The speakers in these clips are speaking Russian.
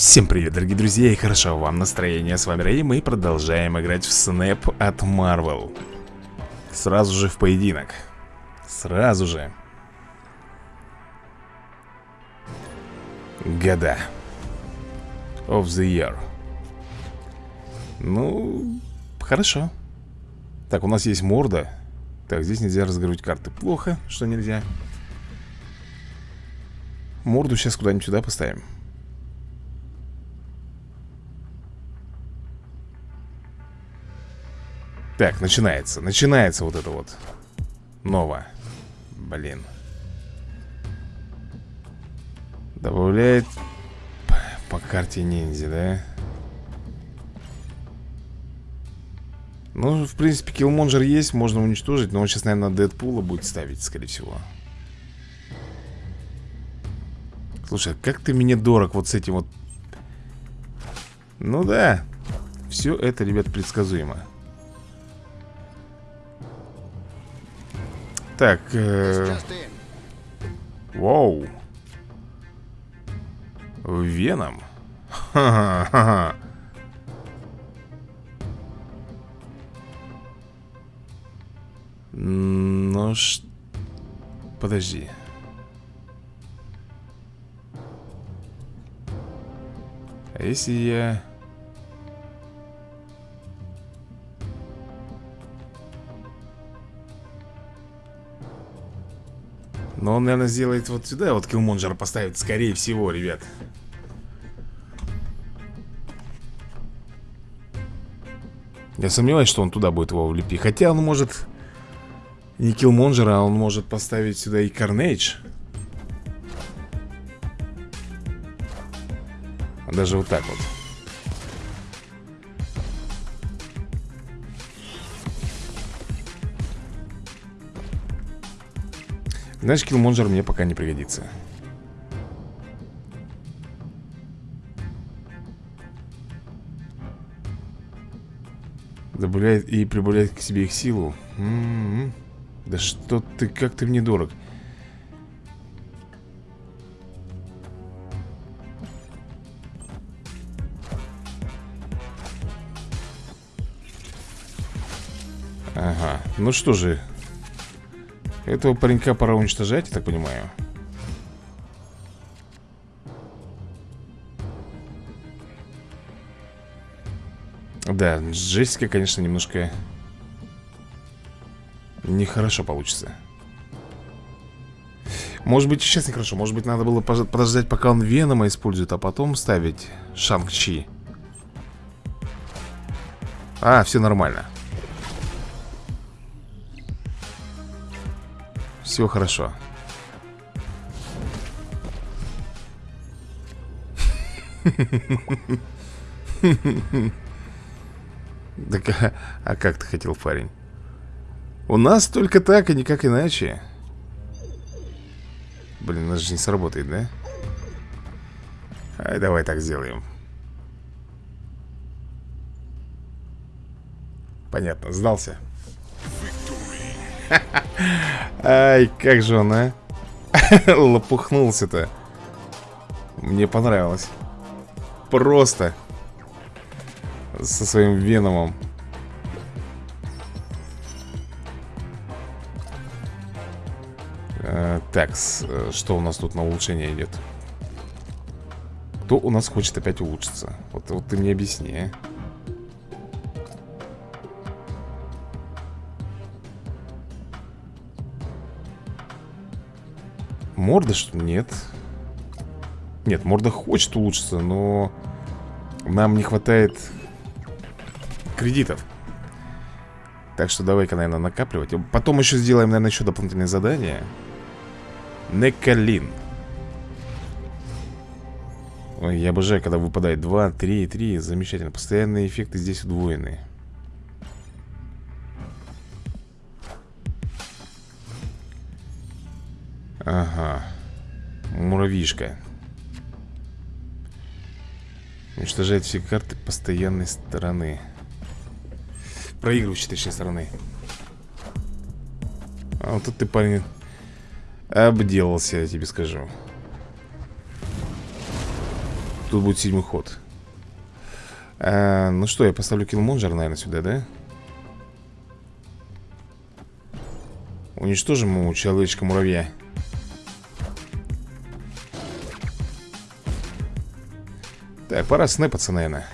Всем привет, дорогие друзья, и хорошо вам настроение. С вами Рэй, мы продолжаем играть в Снэп от Marvel. Сразу же в поединок. Сразу же. Года. Of the year. Ну, хорошо. Так, у нас есть морда. Так, здесь нельзя разыгрывать карты. Плохо, что нельзя. Морду сейчас куда-нибудь сюда поставим. Так, начинается, начинается вот это вот. Ново Блин. Добавляет По карте ниндзя, да? Ну, в принципе, киллмонджер есть, можно уничтожить Но он сейчас, наверное, Дэдпула будет ставить, скорее всего. Слушай, а как ты мне дорог вот с этим вот? Ну да Все это, ребят, предсказуемо Так, э... Воу. Веном? Ну ш... Подожди. А если я... Но он, наверное, сделает вот сюда Вот Киллмонджера поставит, скорее всего, ребят. Я сомневаюсь, что он туда будет его влепить. Хотя он может Не Киллмонджера, а он может поставить сюда и Карнейдж Даже вот так вот Знаешь, киллмонджер мне пока не пригодится. Добавляет и прибавляет к себе их силу. М -м -м. Да что ты, как ты мне дорог. Ага, ну что же этого паренька пора уничтожать, я так понимаю. Да, с Джессикой, конечно, немножко Нехорошо получится. Может быть, сейчас нехорошо. Может быть, надо было подождать, пока он Венома использует А потом ставить Шанг-Чи. А, все нормально Все хорошо. Так, а, как ты хотел, парень? У нас только так, и никак иначе. Блин, нас же не сработает, да? Ай, давай так сделаем. Понятно, сдался. Ай, как же он, а? Лопухнулся-то. Мне понравилось. Просто. Со своим веномом. Э, так, э, что у нас тут на улучшение идет? Кто у нас хочет опять улучшиться? Вот, вот ты мне объясни, а? Морда что Нет. Нет, морда хочет улучшиться, но нам не хватает кредитов. Так что давай-ка, наверное, накапливать. Потом еще сделаем, наверное, еще дополнительные задания. Некалин. Ой, я обожаю, когда выпадает 2, 3, 3. Замечательно. Постоянные эффекты здесь удвоены. Муравьишка. Уничтожает все карты постоянной стороны. Проигрывающей, точнее, стороны. А вот тут ты, парень, обделался, я тебе скажу. Тут будет седьмой ход а, Ну что, я поставлю киллмонджер, наверное, сюда, да? Уничтожим ему человечка-муравья Так, пора снэпаться, наверное.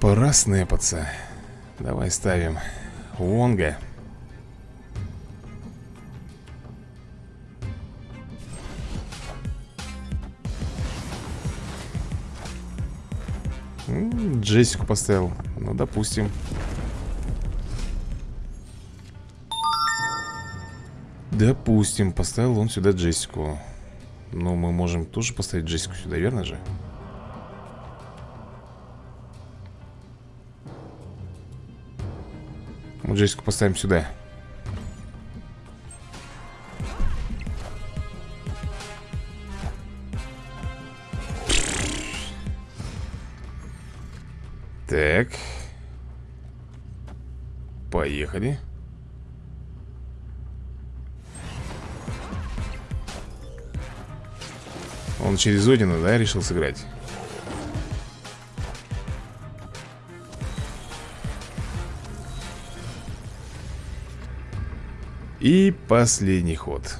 Пора снэпаться. Давай ставим Вонга Джессику поставил. Ну, допустим. Допустим, поставил он сюда Джессику Но мы можем тоже поставить Джессику сюда, верно же? Мы Джессику поставим сюда. Так. Поехали Он через Одина, да, решил сыграть? И последний ход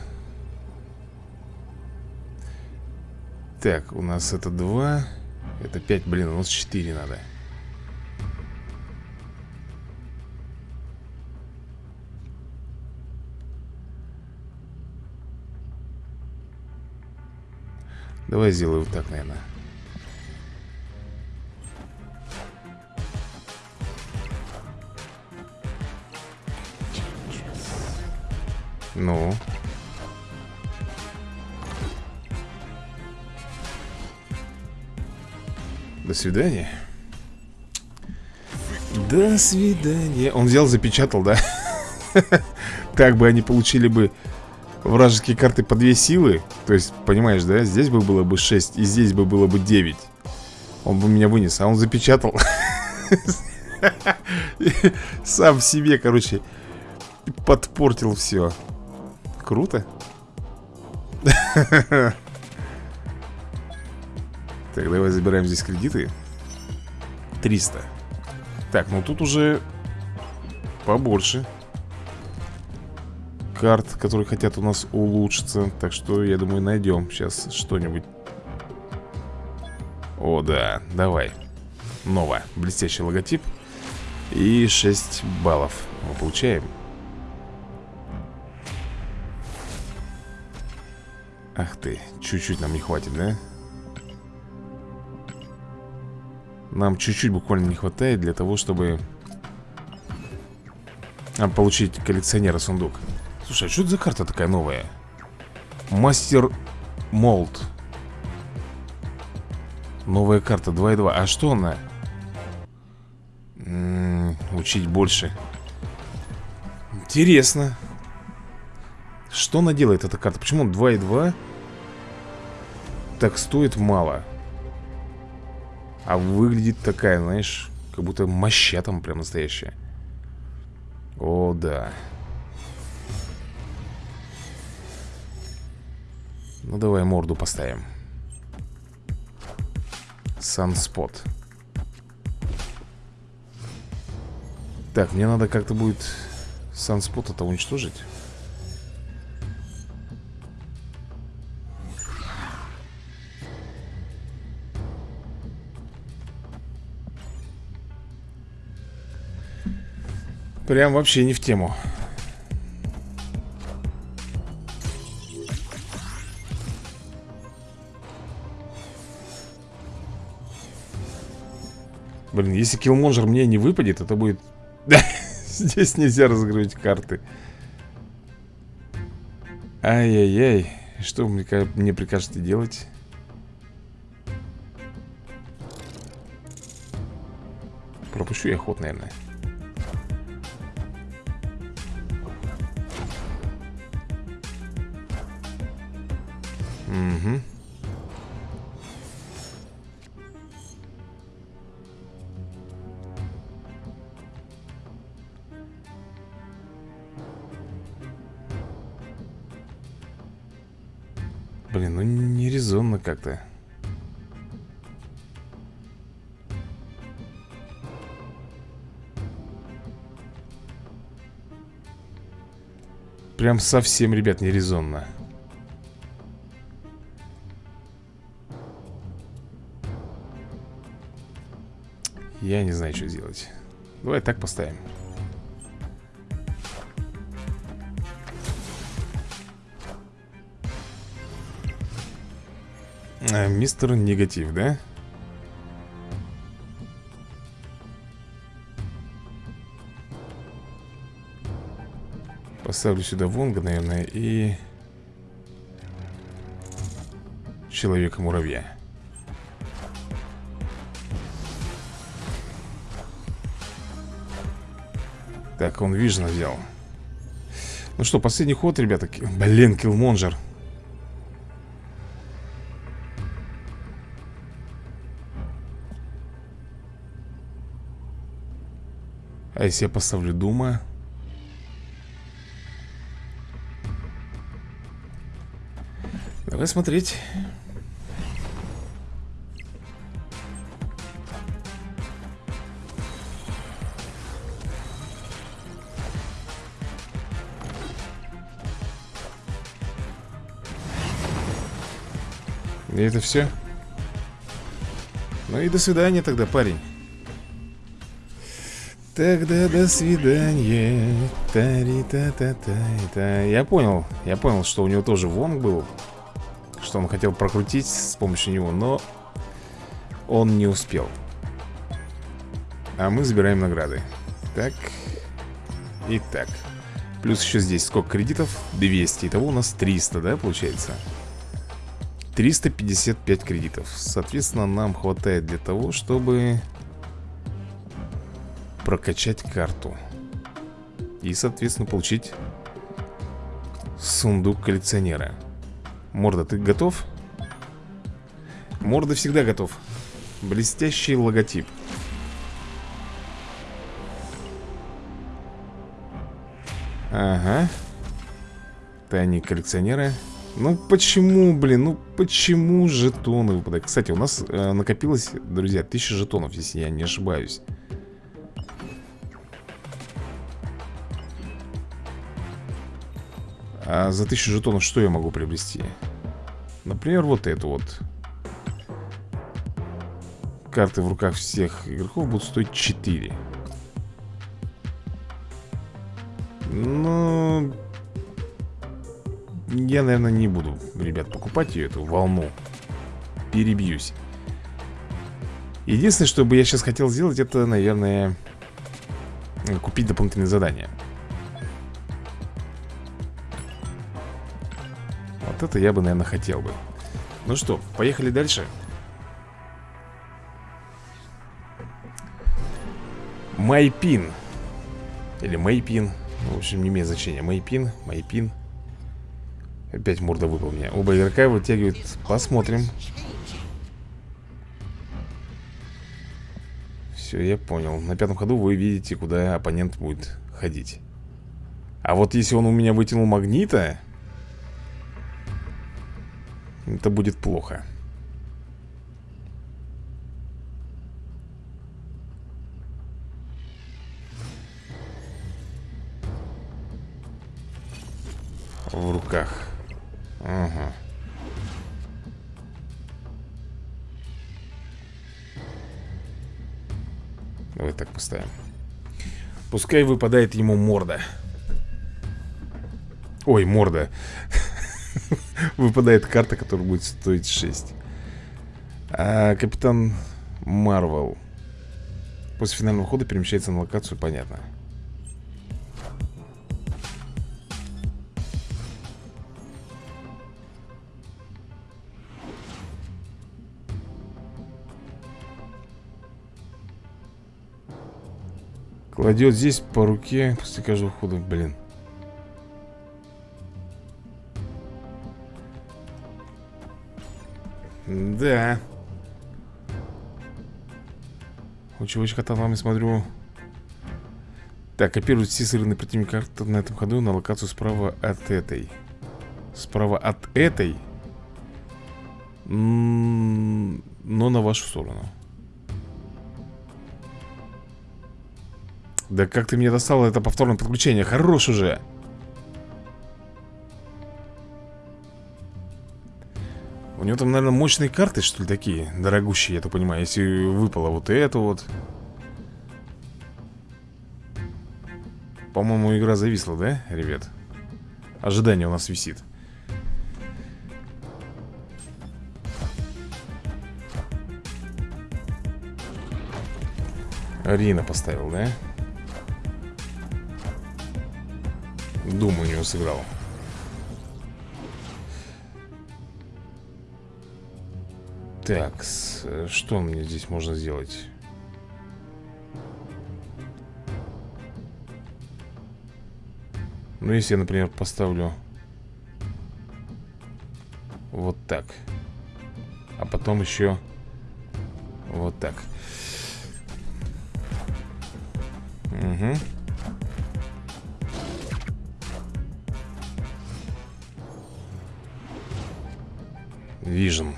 Так, у нас это 2 Это 5, блин, у нас 4 надо Сделаю вот так, наверное Ну. До свидания. До свидания. Он взял, запечатал, да? Так бы они получили бы вражеские карты по две силы То есть, понимаешь, да? Здесь бы было бы 6 И здесь бы было бы 9 Он бы меня вынес, а он запечатал. Сам себе, короче Подпортил все Круто. Так, давай забираем здесь кредиты. 300 Так, ну тут уже Побольше карт, которые хотят у нас улучшиться. Так что, я думаю, найдем сейчас что-нибудь. О, да, давай. Ново, блестящий логотип. И 6 баллов мы получаем. Ах ты, чуть-чуть нам не хватит, да? Нам чуть-чуть буквально не хватает для того, чтобы а, Получить коллекционера сундук Слушай, а что это за карта такая новая? Мастер Молд. Новая карта 2.2 А что она? М -м, учить больше. Интересно. Что она делает, эта карта? Почему 2.2 Так стоит мало. А выглядит такая, знаешь Как будто моща там прям настоящая. О, да Ну давай морду поставим. Санспот. Так, мне надо как-то будет Санспот это уничтожить. Прям вообще не в тему Блин, если киллмонжер мне не выпадет, это будет... Здесь нельзя разыгрывать карты. Ай-яй-яй. Что вы мне прикажете делать? Пропущу я ход, наверное. Угу. Как-то. Прям совсем, ребят, нерезонно. Я не знаю, что делать. Давай так поставим а, Мистер Негатив, да? Поставлю сюда Вонга, наверное, и... Человека-муравья. Так, он Вижна взял. Ну что, последний ход, ребята. Блин, Киллмонжер А если я поставлю Дума? Давай смотреть. И это все? Ну и до свидания тогда, парень Тогда до свидания. Тари та та та та Я понял, я понял, что у него тоже вонг был Что он хотел прокрутить с помощью него, но Он не успел. А мы забираем награды. Так И так. Плюс еще здесь сколько кредитов? 200 Итого у нас 300, да, получается? 355 кредитов. Соответственно, нам хватает для того, чтобы Прокачать карту. И, соответственно, получить Сундук коллекционера. Морда, ты готов? Морда всегда готов. Блестящий логотип. Ага. Тайник коллекционера ну почему, блин, ну почему жетоны выпадают? Кстати, у нас э, накопилось, друзья, 1000 жетонов, если я не ошибаюсь А за 1000 жетонов что я могу приобрести? Например, вот эту вот. Карты в руках всех игроков будут стоить 4 Ну я, наверное, не буду, ребят, покупать ее, эту волну. Перебьюсь. Единственное, что бы я сейчас хотел сделать, это, наверное Купить дополнительные задания Вот это я бы, наверное, хотел бы. Ну что, поехали дальше. Майпин. Или Майпин В общем, не имеет значения. Майпин, Майпин Опять морда выпал мне Оба игрока вытягивают. Посмотрим. Все, я понял. На пятом ходу вы видите, куда оппонент будет ходить. А вот если он у меня вытянул магнита Это будет плохо В руках Ага. Давай так поставим. Пускай выпадает ему морда. Ой, морда. Выпадает карта, которая будет стоить 6. А, капитан Марвел. После финального хода перемещается на локацию, понятно. Кладет здесь по руке после каждого хода, блин. Да. У чувачка там вами смотрю. Так, копирует все сырные противника на этом ходу на локацию справа от этой. Справа от этой? Но на вашу сторону Да как ты мне достал это повторное подключение Хорош уже него там, наверное, мощные карты, что ли, такие Дорогущие, я так понимаю Если выпало вот это вот По-моему, игра зависла, да, ребят? Ожидание у нас висит Рина поставил, да? Думаю, у сыграл Так, что мне здесь можно сделать? Ну, если я, например, поставлю Вот так А потом еще Вот так. Угу Vision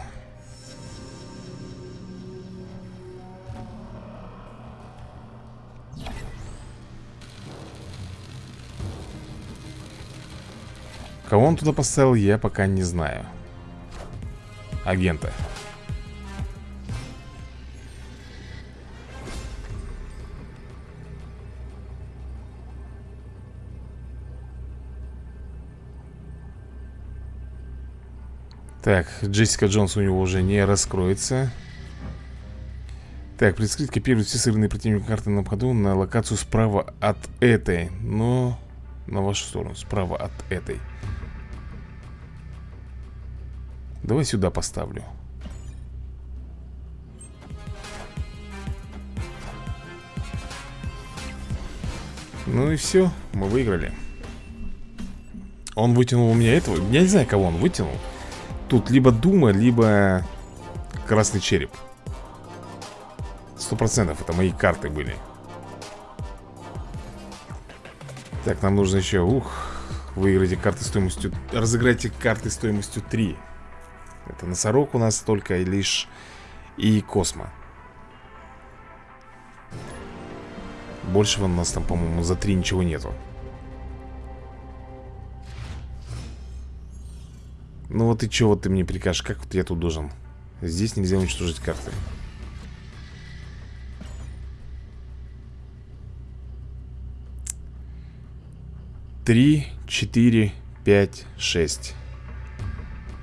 Кого он туда поставил, я пока не знаю. Агента. Так, Джессика Джонс у него уже не раскроется. Так, предскрыть копирует все сырные противники карты на ходу на локацию справа от этой Но на вашу сторону, справа от этой Давай сюда поставлю. Ну и все, мы выиграли. Он вытянул у меня этого? Я не знаю, кого он вытянул. Тут либо Дума, либо Красный череп. Сто процентов это мои карты были. Так, нам нужно еще, ух Выиграйте карты стоимостью Разыграйте карты стоимостью 3 это носорог у нас только лишь и Космо. Большего у нас там, по-моему, за три ничего нету. Ну вот и что вот ты мне прикажешь? Как вот я тут должен? Здесь нельзя уничтожить карты. Три, четыре, пять, шесть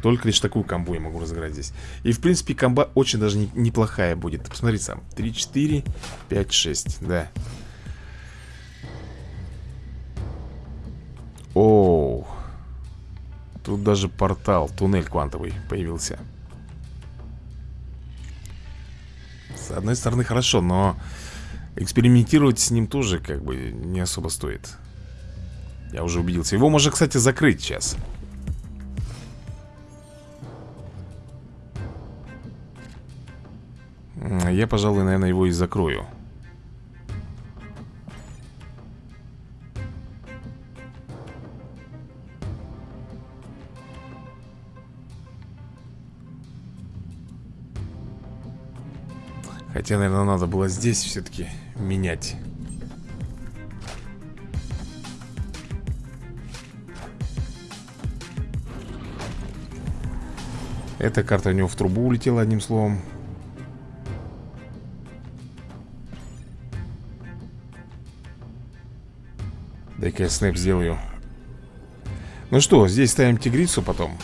только лишь такую комбу я могу разыграть здесь. И в принципе комба очень даже не, неплохая будет. Посмотри сам. 3, 4, 5, 6 Да. Оу. Тут даже портал, туннель квантовый появился. С одной стороны хорошо, но Экспериментировать с ним тоже как бы не особо стоит. Я уже убедился. Его можно, кстати, закрыть сейчас Я, пожалуй, наверное, его и закрою. Хотя, наверное, надо было здесь все-таки менять. Эта карта у него в трубу улетела, одним словом Дай-ка я снэп сделаю. Ну что, здесь ставим тигрицу потом.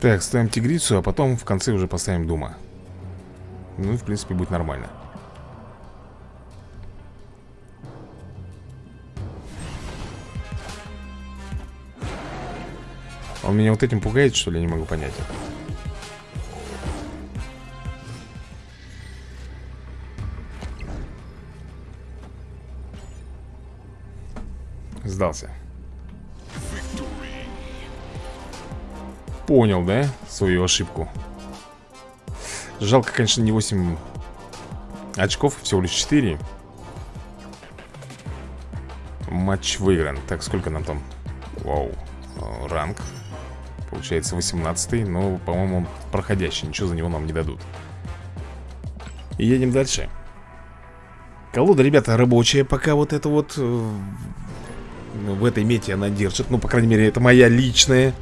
Так, ставим тигрицу, а потом в конце уже поставим дума. Ну и в принципе будет нормально Он меня вот этим пугает, что ли? Я не могу понять. Сдался. Понял, да? Свою ошибку. Жалко, конечно, не 8 Очков всего лишь 4 Матч выигран Так, сколько нам там? Вау Ранг Получается 18 Но, по-моему, проходящий Ничего за него нам не дадут. И едем дальше. Колода, ребята, рабочая Пока вот это вот э, В этой мете она держит. Ну, по крайней мере, это моя личная.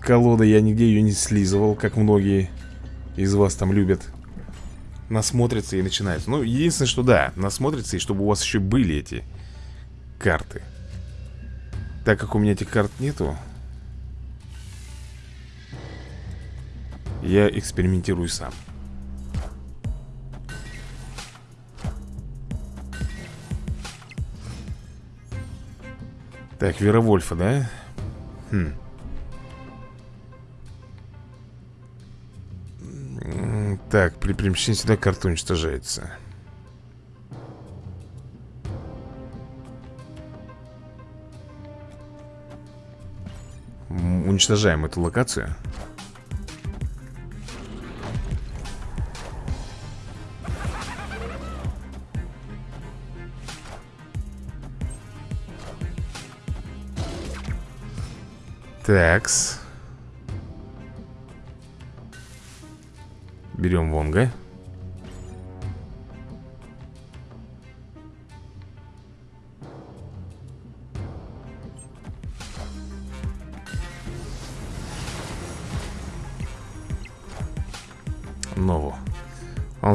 Колода Я нигде ее не слизывал Как многие из вас там любят. Насмотрятся и начинают. Ну, единственное, что да, насмотрятся И чтобы у вас еще были эти карты так как у меня этих карт нету Я экспериментирую сам. Так, Веровольфа, да? Хм. Так, при перемещении сюда карта уничтожается уничтожаем эту локацию. Такс. Берем Вонга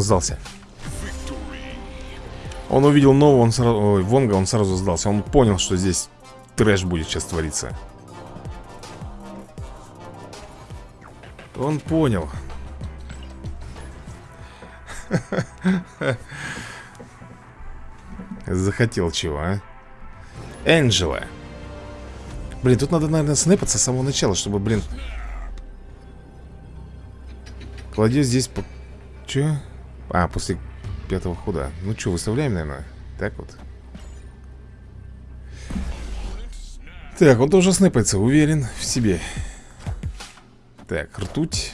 сдался. Он увидел Нову, он сразу... Ой, Вонга, он сразу сдался. Он понял, что здесь трэш будет сейчас твориться. Он понял. Захотел чего, а? Энджела Блин, тут надо, наверное, снэпаться с самого начала Чтобы, блин, Кладет здесь по... Че? А, после пятого хода. Ну что, выставляем, наверное? Так вот. Так, он тоже снэпается, уверен в себе. Так, ртуть.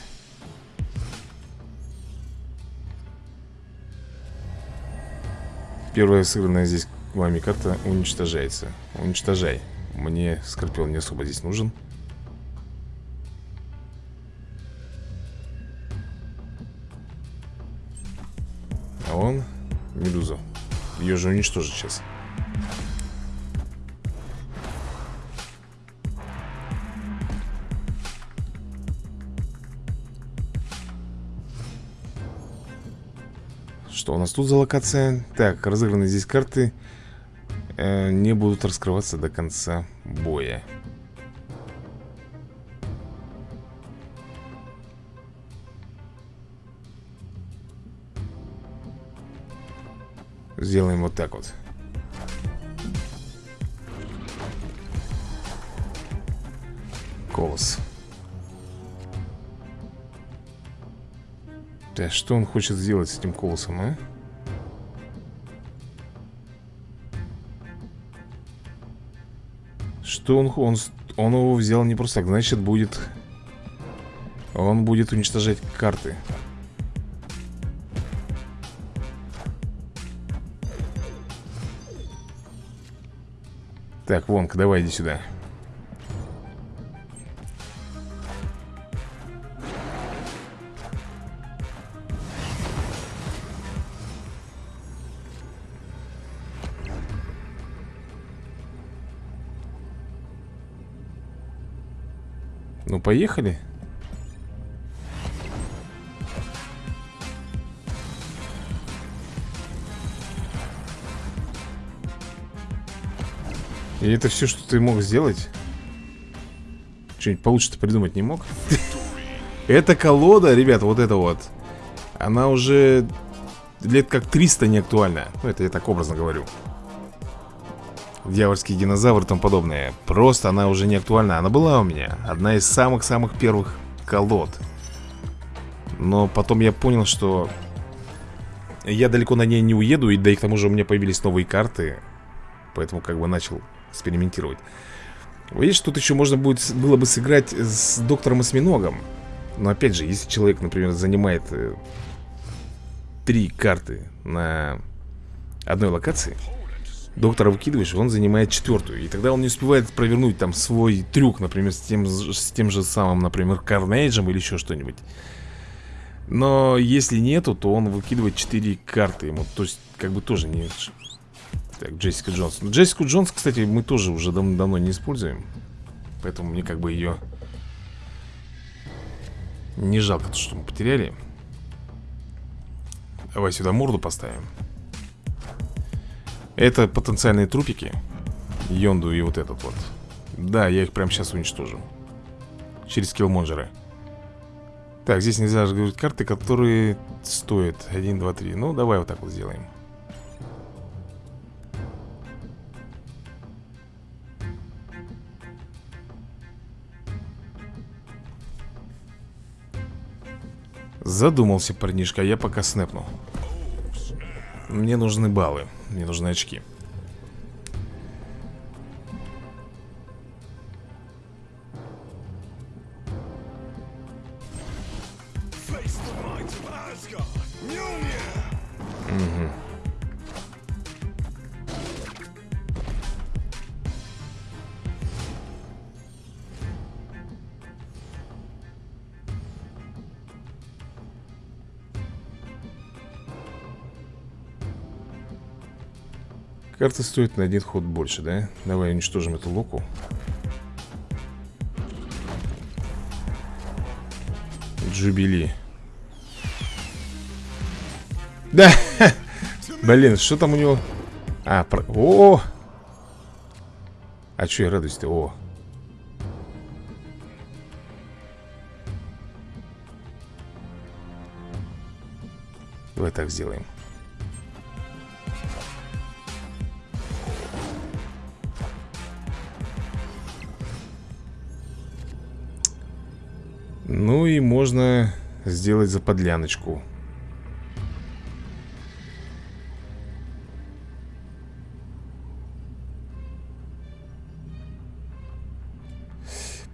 Первая сыгранная здесь вами карта уничтожается Уничтожай Мне Скорпион не особо здесь нужен Ее же уничтожит сейчас Что у нас тут за локация? Так, разыгранные здесь карты. Э, Не будут раскрываться до конца боя Сделаем вот так вот. Колос. Так, что он хочет сделать с этим колосом, а? Что он, он... Он его взял не просто так Значит, будет... Он будет уничтожать карты Так, Вонг, давай иди сюда. Ну, поехали И это все, что ты мог сделать? Что-нибудь получше-то придумать не мог? Эта колода, ребята, вот эта вот. Она уже лет как 300 не актуальна. Ну, это я так образно говорю. Дьявольский динозавр и тому подобное. Просто она уже не актуальна. Она была у меня Одна из самых-самых первых колод. Но потом я понял, что Я далеко на ней не уеду И да и к тому же у меня появились новые карты. Поэтому как бы начал экспериментировать. Видишь, тут еще можно будет, было бы сыграть с доктором Осьминогом. Но опять же, если человек, например, занимает э, три карты на одной локации Доктора выкидываешь, он занимает четвертую И тогда он не успевает провернуть там свой трюк Например, с тем, с тем же самым, например, Карнейджем или еще что-нибудь. Но если нету, то он выкидывает четыре карты ему. То есть, как бы тоже не... Так, Джессика Джонс. Джессику Джонс, кстати, мы тоже уже дав давно не используем. Поэтому мне как бы ее Не жалко, что мы потеряли. Давай сюда морду поставим. Это потенциальные трупики. Йонду и вот этот вот. Да, я их прямо сейчас уничтожу. Через киллмонджеры Так, здесь нельзя разговаривать карты, которые стоят 1, 2, 3 Ну, давай вот так вот сделаем Задумался парнишка, а я пока снэпну Мне нужны баллы Мне нужны очки Карта стоит на один ход больше, да? Давай уничтожим эту луку Джубили Да! Блин, что там у него? А, про... О! А что я радуюсь-то? О! Давай так сделаем Ну и можно сделать за подляночку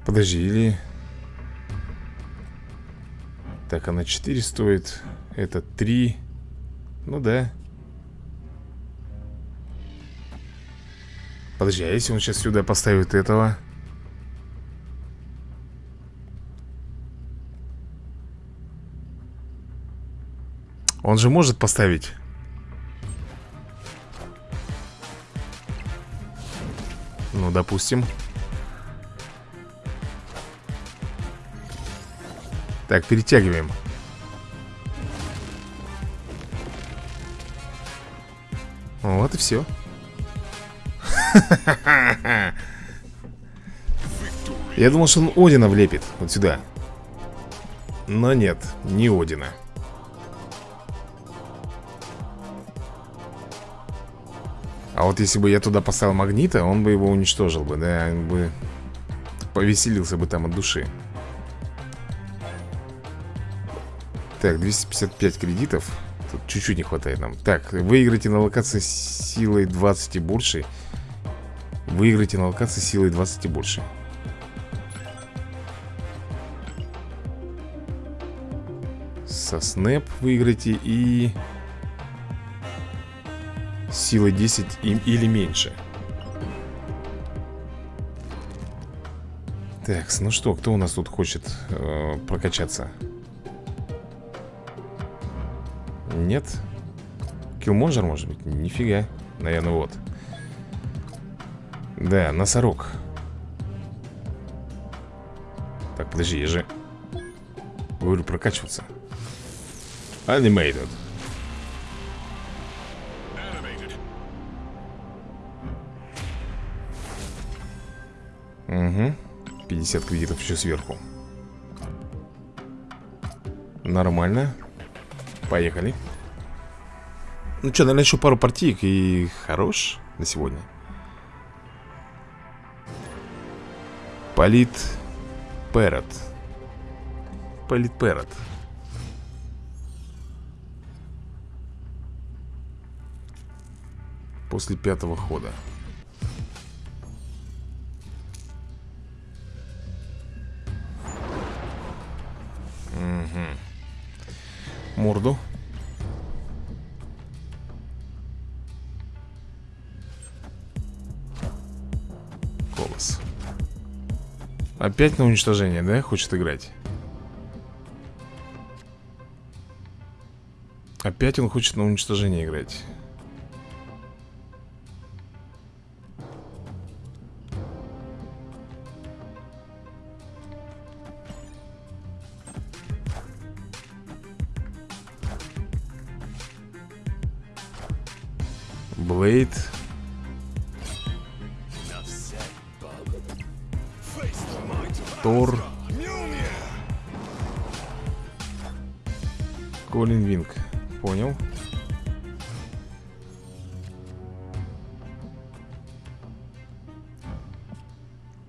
Подожди, или... Так, она 4 стоит Это 3 Ну да. Подожди, а если он сейчас сюда поставит этого Он же может поставить. Ну, допустим. Так, перетягиваем. Вот и все Я думал, что он Одина влепит Вот сюда. Но нет, не Одина вот если бы я туда поставил магнита, он бы его уничтожил бы, да, он бы повеселился бы там от души. Так, 255 кредитов. Тут чуть-чуть не хватает нам. Так, выиграйте на локации силой 20 и больше. Выиграйте на локации силой 20 и больше. Со снэп выиграйте и силой 10 или меньше Так, ну что, кто у нас тут хочет э, прокачаться? Нет? Киллмонжер, может быть? Нифига Наверное, вот Да, носорог Так, подожди, я же Говорю прокачиваться Animated Угу 50 кредитов еще сверху. Нормально. Поехали. Ну что, наверное, еще пару партиек И хорош на сегодня. Полит Перот Полит Перот После пятого хода морду. Колос. Опять на уничтожение, да, хочет играть? Опять он хочет на уничтожение играть. Блейд Тор. Колин Винг Понял.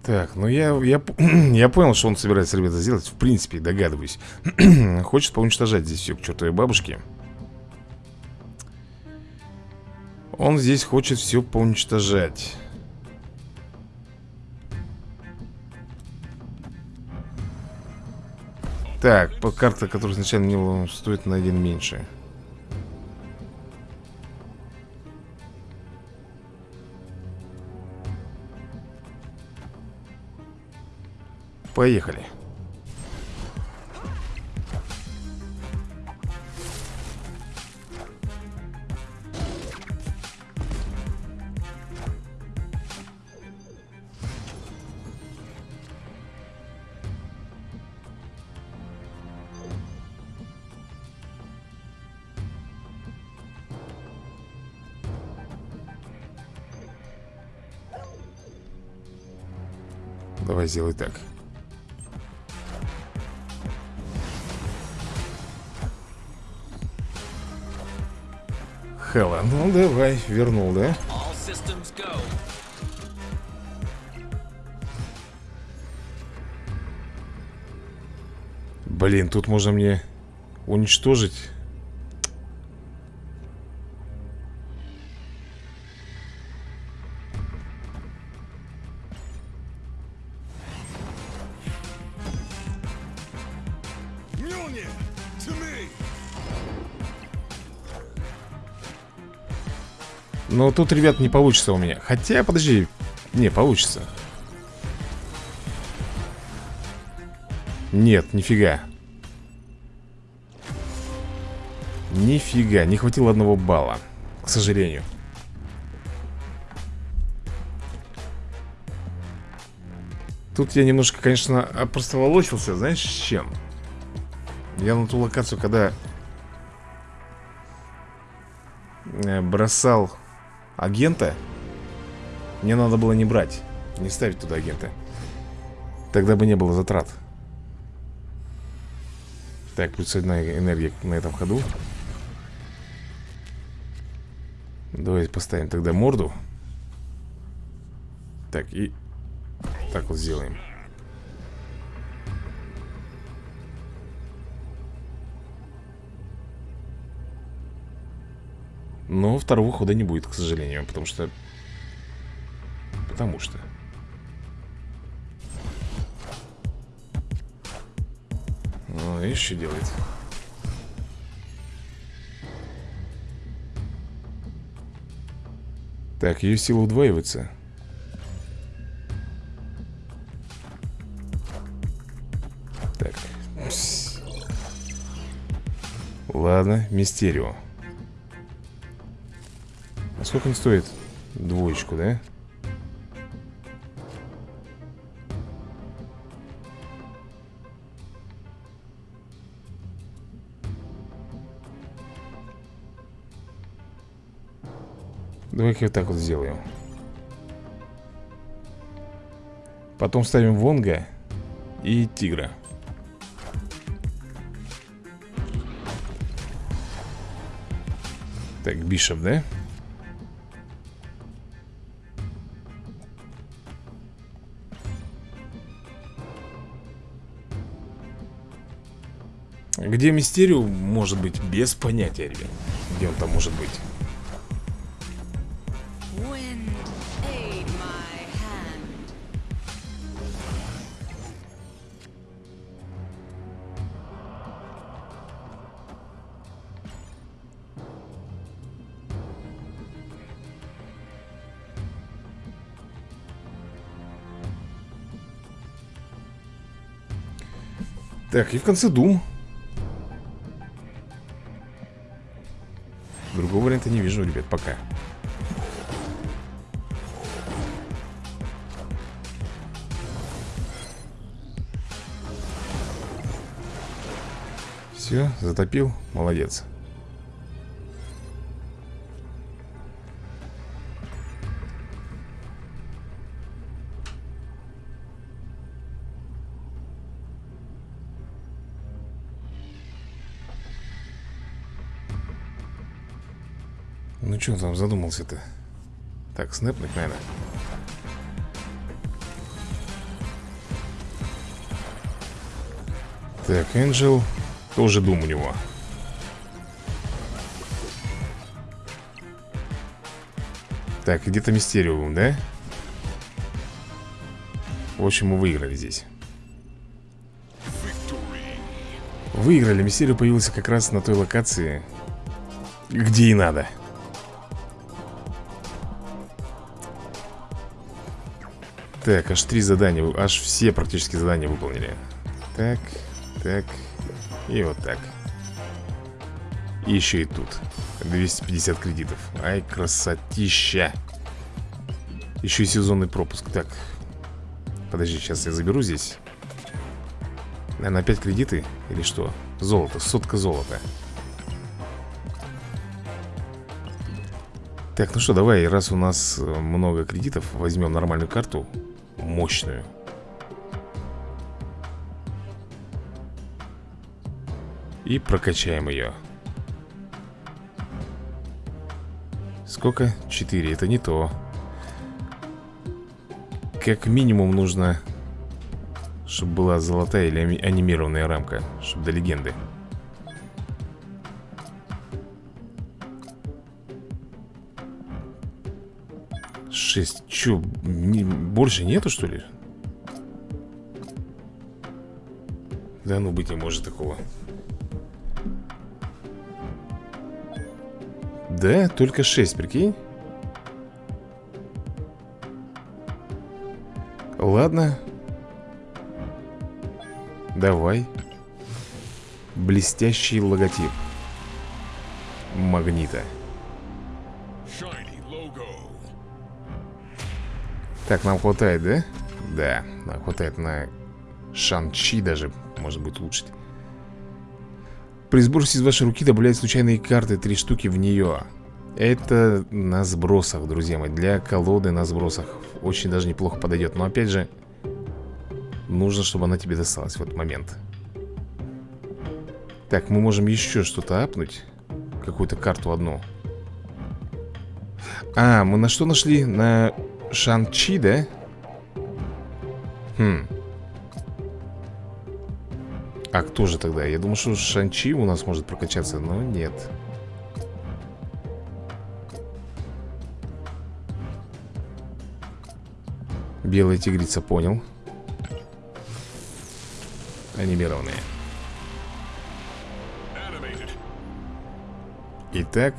Так, ну я, я, я понял, что он собирается, ребята, сделать. В принципе, догадываюсь. Хочет поуничтожать здесь все к чертовой бабушке Он здесь хочет все поуничтожать. Так, по карта, которая изначально не было, стоит на один меньше. Поехали Давай сделай так Хела, ну давай, вернул, да? Блин, тут можно мне уничтожить Но тут, ребят, не получится у меня. Хотя, подожди Не, получится. Нет, нифига. Нифига, не хватило одного балла К сожалению. Тут я немножко, конечно, опростоволосился Знаешь, с чем? Я на ту локацию, когда э, Бросал агента Мне надо было не брать Не ставить туда агента. Тогда бы не было затрат. Так, плюс одна энергия на этом ходу. Давайте поставим тогда морду. Так, и Так вот сделаем Но второго хода не будет, к сожалению Потому что... Потому что... Ну, видишь, что делает Так, ее сила удваивается Так. Ладно, Мистерио сколько он стоит? Двоечку, да? Давай-ка вот так вот сделаем Потом ставим Вонга и Тигра Так, Бишоп, да? Где Мистериум, может быть, без понятия, ребят. Где он там может быть? Так, и в конце Дум. Все, затопил, молодец. Ну что он там задумался-то? Так, снэпнуть, наверное. Так, Энджел Тоже дум у него. Так, где-то Мистериум, да? В общем, мы выиграли здесь. Выиграли, Мистериум появился как раз на той локации Где и надо. Так, аж три задания, аж все практически задания выполнили. Так, так, и вот так. И еще и тут. 250 кредитов. Ай, красотища. Еще и сезонный пропуск. Так, подожди, сейчас я заберу здесь. Наверное, опять кредиты или что? Золото, сотка золота. Так, ну что, давай, раз у нас много кредитов Возьмем нормальную карту мощную И прокачаем ее Сколько? Четыре, это не то Как минимум нужно Чтобы была золотая или анимированная рамка Чтобы до легенды Шесть. Че, не, больше нету, что ли? Да ну быть не может такого. Да, только 6, прикинь. Ладно. Давай. Блестящий логотип. Магнита. Так, нам хватает, да? Да, нам хватает на Шанчи даже, может быть, улучшить При сбросе из вашей руки добавляют случайные карты, три штуки в нее Это на сбросах, друзья мои Для колоды на сбросах Очень даже неплохо подойдет Но опять же Нужно, чтобы она тебе досталась в этот момент Так, мы можем еще что-то апнуть Какую-то карту одну А, мы на что нашли? На Шан-Чи, да? Хм. А кто же тогда? Я думал, что Шан-Чи у нас может прокачаться, но нет. Белая тигрица, понял. Анимированные. Итак,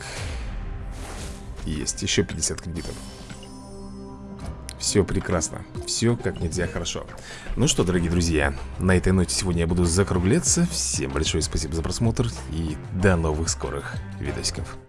есть еще 50 кредитов. Все прекрасно, все как нельзя хорошо. Ну что, дорогие друзья, на этой ноте сегодня я буду закругляться. Всем большое спасибо за просмотр и до новых скорых видосиков